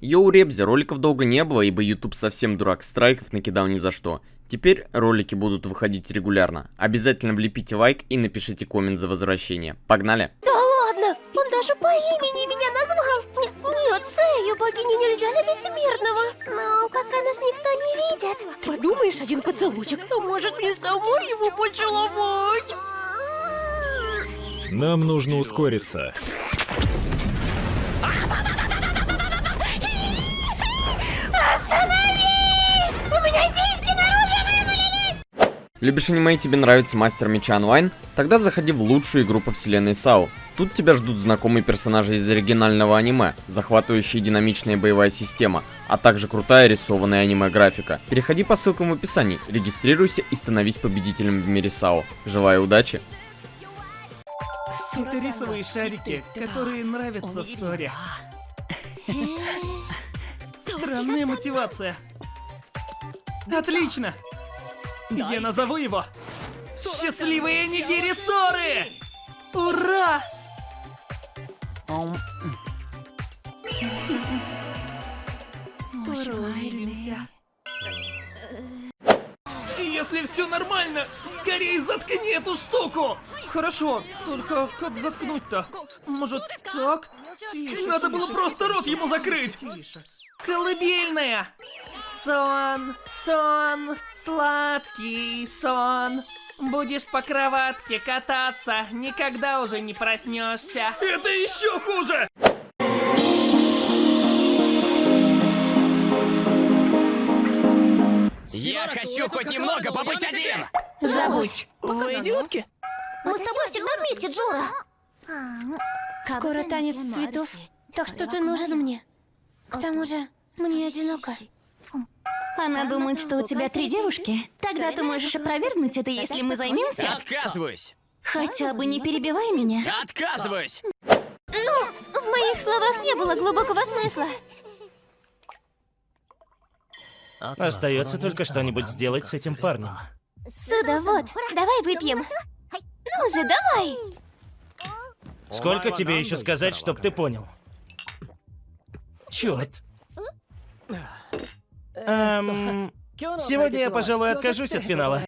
Йоу, Ребзи, роликов долго не было, ибо YouTube совсем дурак, страйков накидал ни за что. Теперь ролики будут выходить регулярно. Обязательно влепите лайк и напишите коммент за возвращение. Погнали! Да ладно, он даже по имени меня назвал. Н- Нет, Сэю, богине нельзя любить смертного. Но пока нас никто не видит. Подумаешь, один поцелуйчик, то может мне самой его поцеловать. Нам нужно ускориться. Любишь аниме и тебе нравится Мастер Меча Онлайн? Тогда заходи в лучшую игру по вселенной САУ. Тут тебя ждут знакомые персонажи из оригинального аниме, захватывающая динамичная боевая система, а также крутая рисованная аниме-графика. Переходи по ссылкам в описании, регистрируйся и становись победителем в мире САУ. Желаю удачи! Это рисовые шарики, которые нравятся Соре. Странная мотивация. Отлично! Я назову его Счастливые нигири Соры! Ура! Скоро увидимся. Если все нормально, скорее заткни эту штуку! Хорошо, только как заткнуть-то? Может, так? Надо было просто рот ему закрыть! Колыбельная! Сон, сон, сладкий сон. Будешь по кроватке кататься, никогда уже не проснешься. Это еще хуже! Я хочу хоть немного побыть один! Забудь. Вы идиотки? Мы с тобой всегда вместе, Джора. Скоро танец цветов, так что ты нужен мне. К тому же, мне одиноко. Она думает, что у тебя три девушки. Тогда ты можешь опровергнуть это, если мы займемся. Отказываюсь! Хотя бы не перебивай меня. Отказываюсь! Ну, в моих словах не было глубокого смысла. Остается только что-нибудь сделать с этим парнем. Суда, вот, давай выпьем. Ну же, давай. Сколько тебе еще сказать, чтоб ты понял? Черт. Эм, сегодня я, пожалуй, откажусь от финала.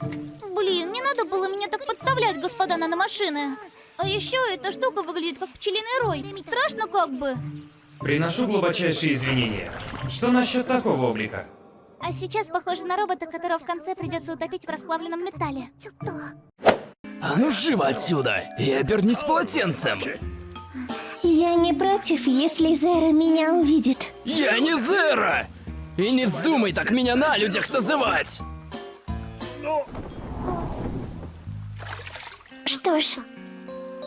Блин, не надо было меня так подставлять, господа наномашины. А еще эта штука выглядит как пчелиный рой. Страшно как бы. Приношу глубочайшие извинения. Что насчет такого облика? А сейчас похоже на робота, которого в конце придется утопить в расплавленном металле. А ну живо отсюда и обернись полотенцем! Я не против, если Зера меня увидит. Я не Зера! И не вздумай так меня на людях называть! Что ж,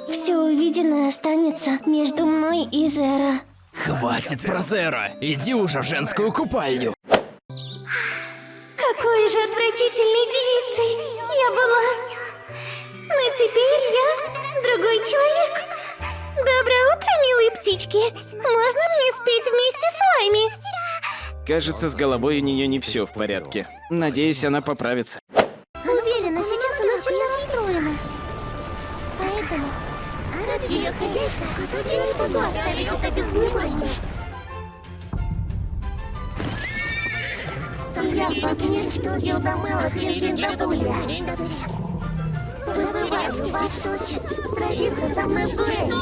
все увиденное останется между мной и Зера. Хватит про Зера! Иди уже в женскую купальню! Какой же отвратительной девицей я была. Теперь я другой человек. Доброе утро, милые птички. Можно мне спеть вместе с вами? Кажется, с головой у нее не все в порядке. Надеюсь, она поправится. Уверена, сейчас она сильно расстроена. Поэтому, как ее хозяйка, я не могу оставить это без внимания. Я в огне Гилдамела Хриндадуля. Вызываю вас сразиться со мной дуэли.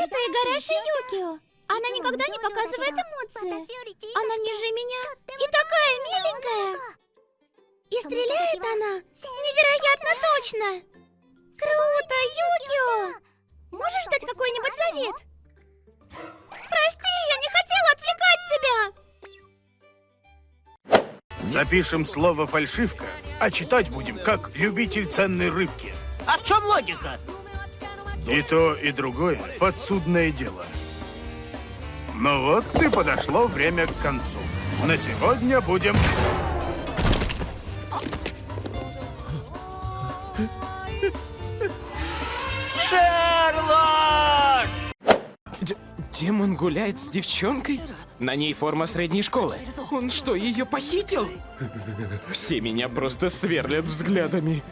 Это Игараши Юкио. Она никогда не показывает эмоции. Она ниже меня и такая миленькая. И стреляет она невероятно точно. Круто, Юкио. Можешь дать какой-нибудь совет? Прости, я не хотела отвлекать тебя. Запишем слово «фальшивка», а читать будем как любитель ценной рыбки. А в чем логика? И то, и другое – подсудное дело. Ну вот и подошло время к концу. На сегодня будем... Демон гуляет с девчонкой? На ней форма средней школы. Он что, ее похитил? Все меня просто сверлят взглядами.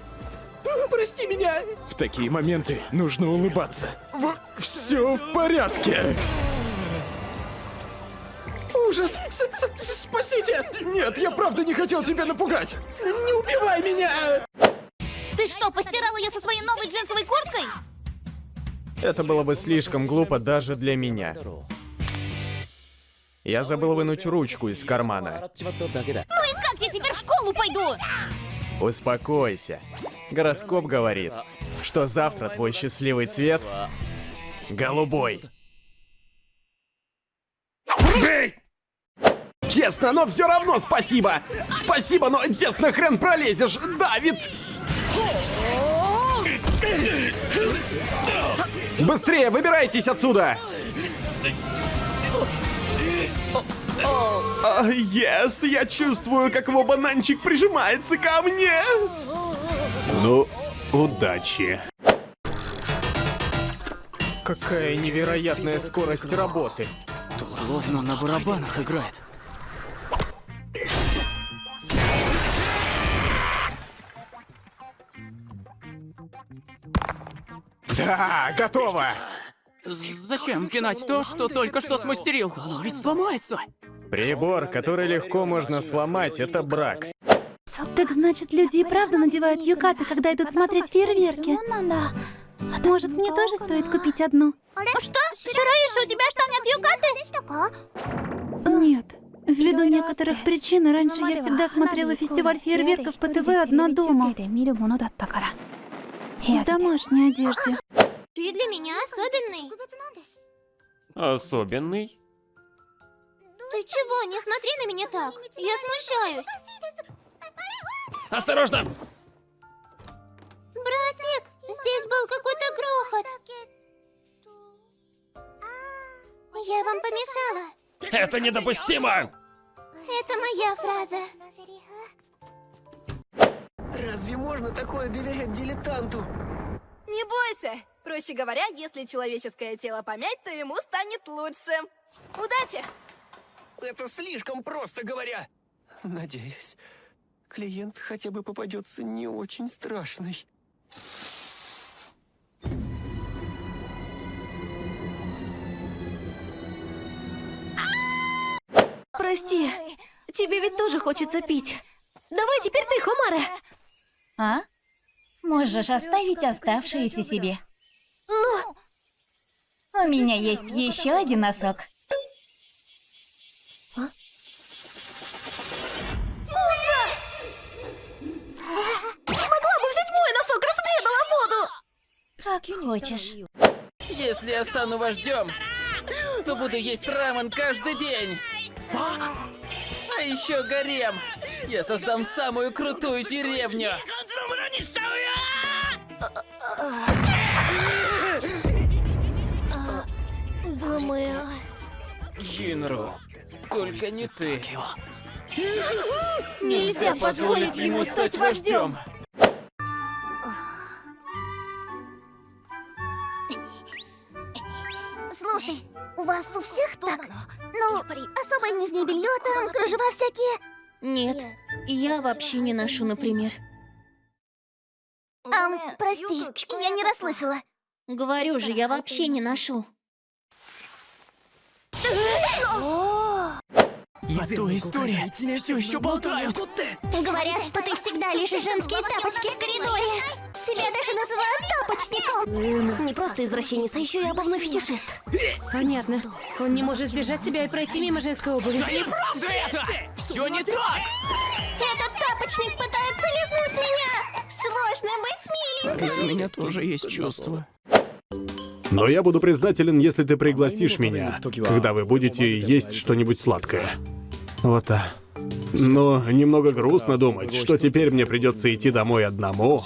Прости меня. В такие моменты нужно улыбаться. Все в порядке. Ужас! С -с -с Спасите! Нет, я правда не хотел тебя напугать! Не убивай меня! Ты что, постирал ее со своей новой? Это было бы слишком глупо даже для меня. Я забыл вынуть ручку из кармана. Ну и как я теперь в школу пойду? Успокойся. Гороскоп говорит, что завтра твой счастливый цвет — голубой. Тесно, но все равно спасибо! Спасибо, но тесно хрен пролезешь, Давид! Быстрее, выбирайтесь отсюда! А, Yes, я чувствую, как его бананчик прижимается ко мне! Ну, удачи. Какая невероятная скорость работы. Словно на барабанах играет. Да, готово! Зачем пинать то, что только что смастерил? Оно ведь сломается. Прибор, который легко можно сломать, это брак. Так значит, люди и правда надевают юкаты, когда идут смотреть фейерверки? Может, мне тоже стоит купить одну? Ну что? Шураиша, у тебя что, нет юкаты? Нет. Ввиду некоторых причин, раньше я всегда смотрела фестиваль фейерверков по ТВ одна дома. В домашней одежде. Ты для меня особенный. Особенный? Ты чего? Не смотри на меня так. Я смущаюсь. Осторожно! Братик, здесь был какой-то грохот. Я вам помешала. Это недопустимо! Это моя фраза. Разве можно такое доверять дилетанту? Не бойся! Проще говоря, если человеческое тело помять, то ему станет лучше. Удачи! Это слишком просто говоря. Надеюсь, клиент хотя бы попадется не очень страшный. Прости, тебе ведь тоже хочется пить. Давай теперь ты, Хомара. А? Можешь оставить оставшиеся себе. Ну? У меня есть еще один носок. Могла бы взять мой носок, разбедала воду! Как хочешь. Если я стану вождем, то буду есть рамен каждый день. А еще гарем. Я создам самую крутую деревню. Думаю... Гинру, только не ты. Нельзя позволить ему стать вождем. Слушай, у вас у всех так? Ну, особое нижнее белье там, кружева всякие. Нет, я вообще не ношу, например. Ам, прости, я не расслышала. Говорю же, я вообще не ношу. А то история все еще болтают. Говорят, что ты всегда лишь женские тапочки в коридоре. Тебя даже называют тапочником. Не просто извращенец, а еще и обувной фетишист. Понятно. Он не может сдержать себя и пройти мимо женской обуви. Да неправда это! Все не так! Этот тапочник пытается лизнуть меня. Сложно быть миленькой. Ведь у меня тоже есть чувства. Но я буду признателен, если ты пригласишь меня, когда вы будете есть что-нибудь сладкое. Вот так. Но немного грустно думать, что теперь мне придется идти домой одному.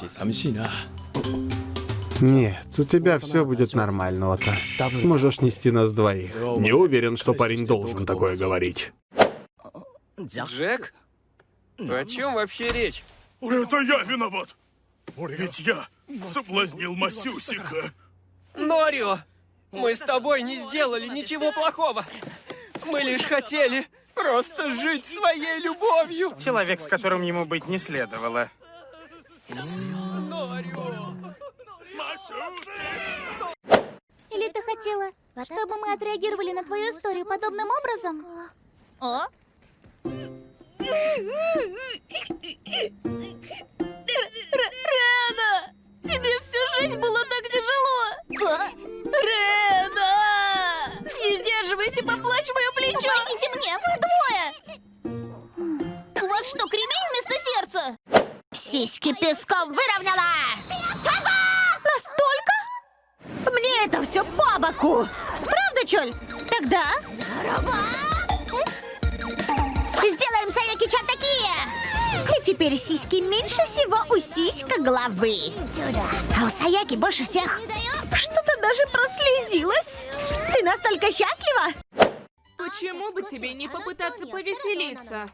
Нет, у тебя все будет нормально, Ота. Сможешь нести нас двоих. Не уверен, что парень должен такое говорить. Джек? О чем вообще речь? Это я виноват! Ведь я соблазнил Масюсика. Норио! Мы с тобой не сделали ничего плохого! Мы лишь хотели просто жить своей любовью. Человек, с которым ему быть не следовало. Или ты хотела, чтобы мы отреагировали на твою историю подобным образом? О? Теперь сиськи меньше всего у сиська головы. А у Саяки больше всех. Что-то даже прослезилась. Ты настолько счастлива? Почему бы тебе не попытаться повеселиться?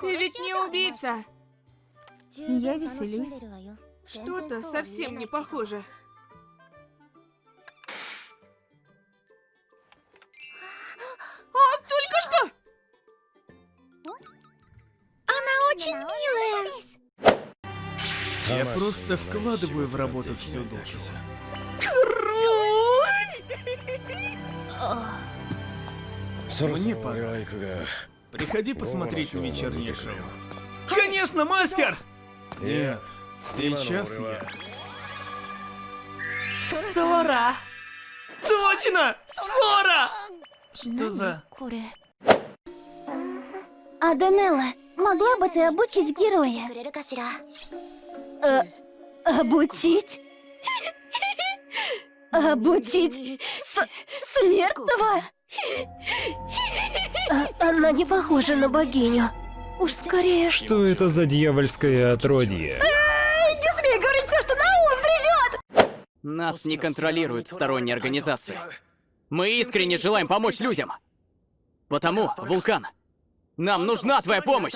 Ты ведь не убийца. Я веселюсь. Что-то совсем не похоже. Просто вкладываю в работу всю душу. Мне пора. Приходи посмотреть на вечернее шоу. Конечно, мастер! Нет, сейчас я. Сора! Точно! Сора! Что за... А Данелла, могла бы ты обучить героя? Э, обучить? Обучить с смертного? А- она не похожа на богиню. Уж скорее... Что это за дьявольское отродье? Не смей говорить все, что на ум взбредет! Нас не контролируют сторонние организации. Мы искренне желаем помочь людям. Потому, Вулкан, нам нужна твоя помощь.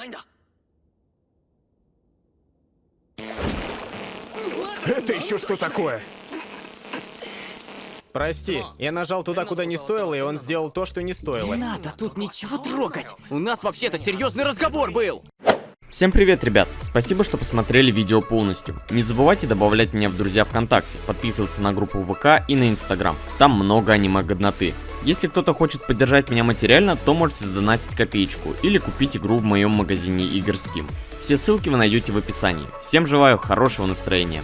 Это еще что такое? Прости, я нажал туда, куда не стоило, и он сделал то, что не стоило. Не надо тут ничего трогать. У нас вообще-то серьезный разговор был. Всем привет, ребят! Спасибо, что посмотрели видео полностью. Не забывайте добавлять меня в друзья ВКонтакте, подписываться на группу ВК и на Инстаграм. Там много аниме-годноты. Если кто-то хочет поддержать меня материально, то можете сдонатить копеечку или купить игру в моем магазине игр Steam. Все ссылки вы найдете в описании. Всем желаю хорошего настроения.